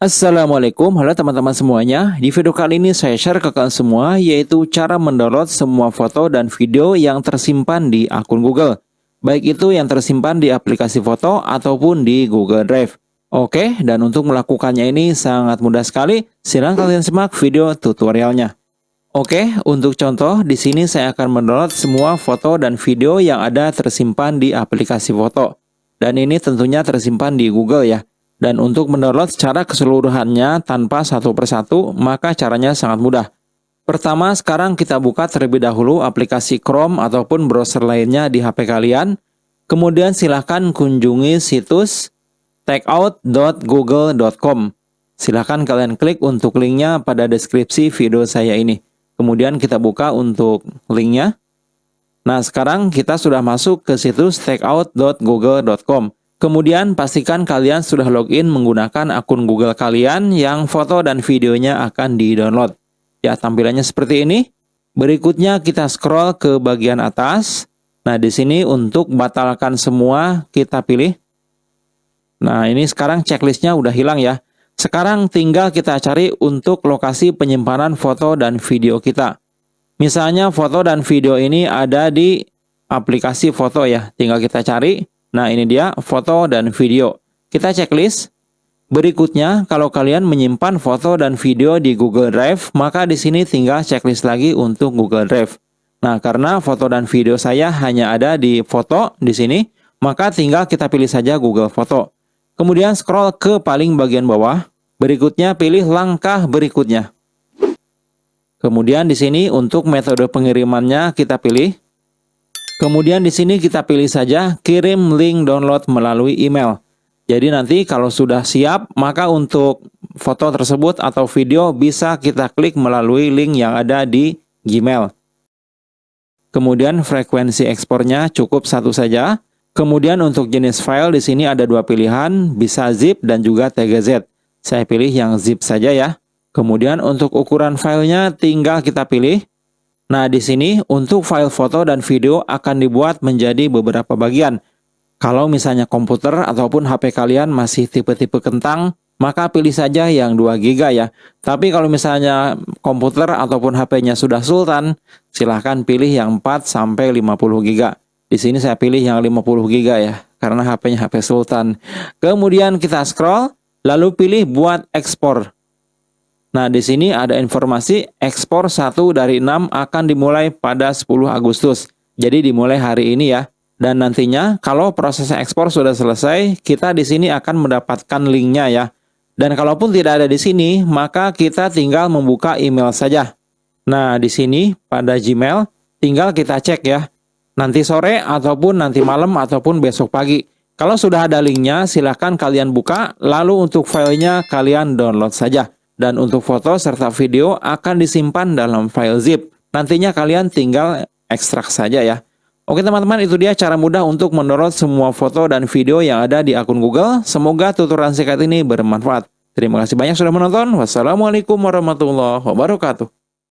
Assalamualaikum, halo teman-teman semuanya. Di video kali ini saya share ke kalian semua yaitu cara mendownload semua foto dan video yang tersimpan di akun Google. Baik itu yang tersimpan di aplikasi foto ataupun di Google Drive. Oke, dan untuk melakukannya ini sangat mudah sekali. Silahkan kalian simak video tutorialnya. Oke, untuk contoh di sini saya akan mendownload semua foto dan video yang ada tersimpan di aplikasi foto. Dan ini tentunya tersimpan di Google ya. Dan untuk mendownload secara keseluruhannya tanpa satu persatu, maka caranya sangat mudah. Pertama, sekarang kita buka terlebih dahulu aplikasi Chrome ataupun browser lainnya di HP kalian. Kemudian silahkan kunjungi situs takeout.google.com. Silahkan kalian klik untuk linknya pada deskripsi video saya ini. Kemudian kita buka untuk linknya. Nah, sekarang kita sudah masuk ke situs takeout.google.com. Kemudian pastikan kalian sudah login menggunakan akun Google kalian yang foto dan videonya akan di-download. Ya, tampilannya seperti ini. Berikutnya kita scroll ke bagian atas. Nah, di sini untuk batalkan semua kita pilih. Nah, ini sekarang checklistnya udah hilang ya. Sekarang tinggal kita cari untuk lokasi penyimpanan foto dan video kita. Misalnya foto dan video ini ada di aplikasi foto ya. Tinggal kita cari. Nah ini dia foto dan video. Kita checklist. Berikutnya, kalau kalian menyimpan foto dan video di Google Drive, maka di sini tinggal checklist lagi untuk Google Drive. Nah, karena foto dan video saya hanya ada di foto di sini, maka tinggal kita pilih saja Google Foto. Kemudian scroll ke paling bagian bawah. Berikutnya pilih langkah berikutnya. Kemudian di sini untuk metode pengirimannya kita pilih Kemudian di sini kita pilih saja kirim link download melalui email. Jadi nanti kalau sudah siap, maka untuk foto tersebut atau video bisa kita klik melalui link yang ada di Gmail. Kemudian frekuensi ekspornya cukup satu saja. Kemudian untuk jenis file di sini ada dua pilihan, bisa zip dan juga TGZ. Saya pilih yang zip saja ya. Kemudian untuk ukuran filenya tinggal kita pilih Nah, di sini untuk file foto dan video akan dibuat menjadi beberapa bagian. Kalau misalnya komputer ataupun HP kalian masih tipe-tipe kentang, maka pilih saja yang 2 GB ya. Tapi kalau misalnya komputer ataupun HP-nya sudah sultan, silahkan pilih yang 4 sampai 50 GB. Di sini saya pilih yang 50 GB ya, karena HP-nya HP sultan. Kemudian kita scroll, lalu pilih buat ekspor. Nah, di sini ada informasi ekspor 1 dari 6 akan dimulai pada 10 Agustus. Jadi dimulai hari ini ya. Dan nantinya kalau proses ekspor sudah selesai, kita di sini akan mendapatkan linknya ya. Dan kalaupun tidak ada di sini, maka kita tinggal membuka email saja. Nah, di sini pada Gmail tinggal kita cek ya. Nanti sore ataupun nanti malam ataupun besok pagi. Kalau sudah ada linknya, silahkan kalian buka, lalu untuk filenya kalian download saja dan untuk foto serta video akan disimpan dalam file zip. Nantinya kalian tinggal ekstrak saja ya. Oke teman-teman itu dia cara mudah untuk mendownload semua foto dan video yang ada di akun Google. Semoga tutorial singkat ini bermanfaat. Terima kasih banyak sudah menonton. Wassalamualaikum warahmatullahi wabarakatuh.